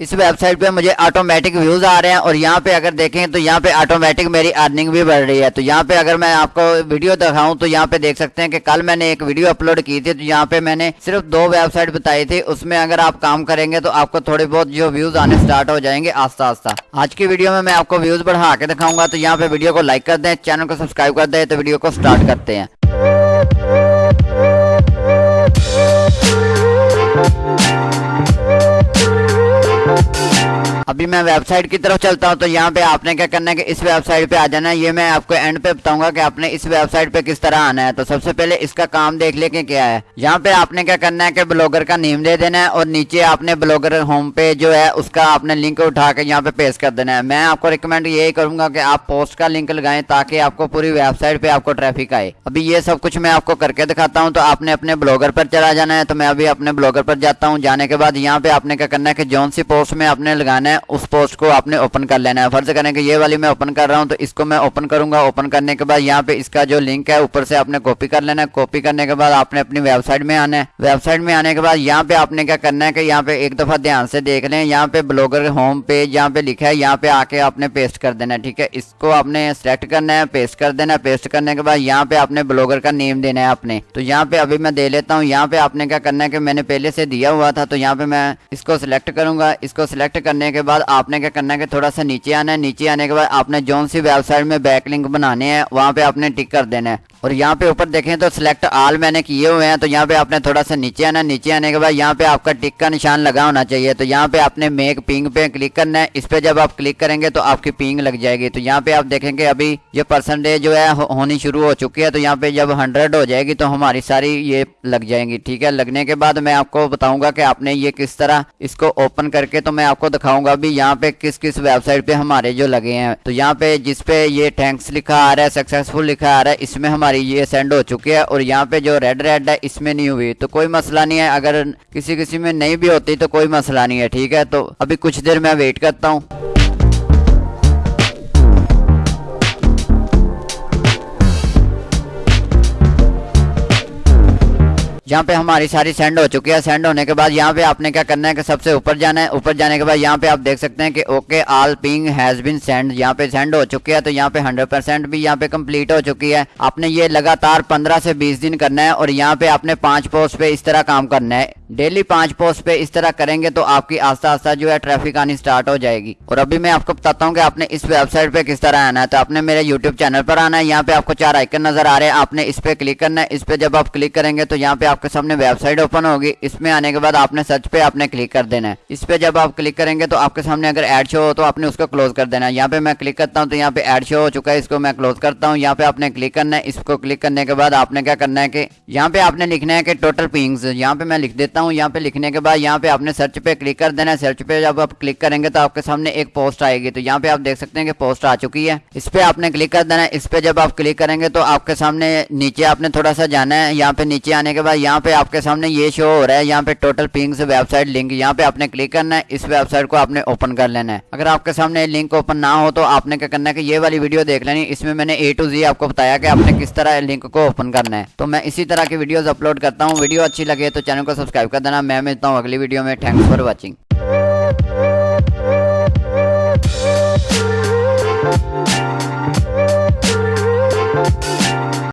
इस वेबसाइट पे मुझे ऑटोमेटिक व्यूज़ आ रहे हैं और यहाँ पे अगर देखें तो यहाँ पे ऑटोमेटिक मेरी अर्निंग भी बढ़ रही है। तो यहाँ पे अगर मैं आपको वीडियो दिखाऊँ तो यहाँ पे देख सकते हैं कि कल मैंने एक वीडियो अपलोड की थी तो यहाँ पे मैंने सिर्फ़ दो वेबसाइट बताई थी। उसमें अगर आप काम करेंगे तो आपको थोड़े बहुत जो व्यूज़ आने स्टार्ट हो जाएँगे आस्ता आस्ता आज की वीडियो में मैं आपको व्यूज़ बढ़ा के दिखाऊँगा तो यहाँ पे वीडियो को लाइक कर दें चैनल को सब्सक्राइब कर दें तो वीडियो को स्टार्ट करते हैं। अभी मैं वेबसाइट की तरफ़ चलता हूँ तो यहाँ पे आपने क्या करना है कि इस वेबसाइट पे आ जाना है। ये मैं आपको एंड पे बताऊँगा कि आपने इस वेबसाइट पे किस तरह आना है। तो सबसे पहले इसका काम देख ले क्या है। यहाँ पे आपने क्या करना है कि ब्लॉगर का नेम दे देना है और नीचे आपने ब्लॉगर होम पे जो है, उसका आपने लिंक उठा के यहाँ पे पेश कर देना है। मैं आपको रिकमेंड यही करूँगा कि आप पोस्ट का लिंक लगाएँ ताकि आपको पूरी वेबसाइट पे आपको ट्रैफ़िक आए। अभी ये सब कुछ मैं आपको करके दिखाता हूँ तो आपने अपने ब्लॉगर पर चला जाना है। तो मैं अभी अपने ब्लॉगर पर जाता हूँ। जाने के बाद यहाँ पे आपने क्या करना है कि जौन सी पोस्ट में आपने लगाना है उस पोस्ट को आपने ओपन कर लेना है फ़र्ज़ करें कि ये वाली मैं ओपन कर रहा हूँ तो इसको मैं ओपन करूँगा ओपन करने के बाद यहाँ पे इसका जो लिंक है ऊपर से आपने कॉपी कर लेना है कॉपी करने के बाद आपने अपनी वेबसाइट में आना है वेबसाइट में आने के बाद यहाँ पे आपने क्या करना है कि यहाँ पे एक दफ़ा ध्यान से देख लें यहाँ पे ब्लॉगर होम पेज यहाँ पे लिखा है यहाँ पे आके आपने पेस्ट कर देना है ठीक है इसको आपने सेलेक्ट करना है पेस्ट कर देना है पेस्ट करने के बाद यहाँ पे आपने ब्लॉगर का नेम देना है आपने तो यहाँ पे अभी मैं दे लेता हूँ यहाँ पे आपने क्या करना है कि मैंने पहले से दिया हुआ था तो यहाँ पे मैं इसको सिलेक्ट करूँगा इसको सिलेक्ट करने के बाद आपने क्या करना है कि थोड़ा सा नीचे आना है। नीचे आने के बाद आपने जोन सी वेबसाइट में बैकलिंक बनाने हैं, वहाँ पे आपने टिक कर देना है। और यहाँ पे ऊपर देखें तो सिलेक्ट आल मैंने किए हुए हैं तो यहाँ पे आपने थोड़ा सा नीचे आना, नीचे आने के बाद यहाँ पे आपका टिक का निशान लगा होना चाहिए। तो यहाँ पे आपने मेक पिंग पे क्लिक करना है। इस पे जब आप क्लिक करेंगे तो आपकी पिंग लग जाएगी। तो यहाँ पे आप देखेंगे अभी ये परसेंटेज जो है होनी शुरू हो चुकी है। तो यहाँ पे जब हंड्रेड हो जाएगी तो हमारी सारी ये लग जाएँगी, ठीक है? लगने के बाद मैं आपको बताऊँगा कि आपने ये किस तरह इसको ओपन करके तो मैं आपको दिखाऊँगा अभी यहाँ पे किस किस वेबसाइट पे हमारे जो लगे हैं। तो यहाँ पे जिसपे ये थैंक्स लिखा आ रहा है सक्सेसफुल लिखा आ रहा है, इसमें हमारी ये सेंड हो चुकी है और यहाँ पे जो रेड रेड है, इसमें नहीं हुई। तो कोई मसला नहीं है। अगर किसी किसी में नहीं भी होती तो कोई मसला नहीं है, ठीक है? तो अभी कुछ देर मैं वेट करता हूँ। यहाँ पे हमारी सारी सेंड हो चुकी है। सेंड होने के बाद यहाँ पे आपने क्या करना है कि सबसे ऊपर जाना है। ऊपर जाने के बाद यहाँ पे आप देख सकते हैं कि okay all ping has been send यहाँ पे सेंड हो चुकी है तो यहाँ पे हंड्रेड परसेंट भी यहाँ पे कंप्लीट हो चुकी है। आपने ये लगातार पंद्रह से बीस दिन करना है और यहाँ पे आपने पाँच पोस्ट पे इस तरह काम करना है। डेली पाँच पोस्ट पे इस तरह करेंगे तो आपकी आस्ता आस्ता जो है ट्रैफ़िक आनी स्टार्ट हो जाएगी। और अभी मैं आपको बताता हूँ कि आपने इस वेबसाइट पे किस तरह आना है। तो आपने मेरे यूट्यूब चैनल पर आना है। यहाँ पे आपको चार आइकन नज़र आ रहे हैं। आपने इस पे क्लिक करना है। इस पे जब आप क्लिक करेंगे तो यहाँ पे आपके सामने वेबसाइट ओपन होगी। इसमें आने के बाद आपने सर्च पे आपने क्लिक कर देना है। इस पे जब आप क्लिक करेंगे तो आपके सामने अगर एड शो हो तो आपने उसको क्लोज कर देना है। यहाँ पे मैं क्लिक करता हूँ तो यहाँ पे एड शो हो चुका है। इसको मैं क्लोज करता हूँ। यहाँ पे आपने क्लिक करना है। इसको क्लिक करने के बाद आपने क्या करना है कि यहाँ पे आपने लिखना है कि टोटल पिंग्स। यहाँ पे मैं लिख देता हूँ यहाँ पे लिखने के बाद, यहाँ पे आपने सर्च पे क्लिक कर देना है। सर्च पे जब आप क्लिक करेंगे तो आपके सामने एक पोस्ट आएगी। तो यहाँ पे आप देख सकते हैं कि पोस्ट आ चुकी है। इस पे आपने क्लिक कर देना है। इस पे जब आप क्लिक करेंगे तो आपके सामने नीचे आपने थोड़ा सा जाना है। यहाँ पे नीचे आने के बाद, यहाँ पे आपके सामने ये शो हो रहा है। यहाँ पे टोटल पिंग्स वेबसाइट लिंक यहाँ पे आपने क्लिक करना है। इस वेबसाइट को आपने ओपन कर लेना है। अगर आपके सामने लिंक ओपन ना हो तो आपने क्या करना है ये वाली वीडियो देख लेनी। इसमें मैंने ए टू जी आपको बताया कि आपने किस तरह लिंक को ओपन करना है। तो मैं इसी तरह की वीडियो अपलोड करता हूँ। वीडियो अच्छी लगे तो चैनल को सब्सक्राइब कर देना। मैं मिलता हूँ अगली वीडियो में। Thanks for watching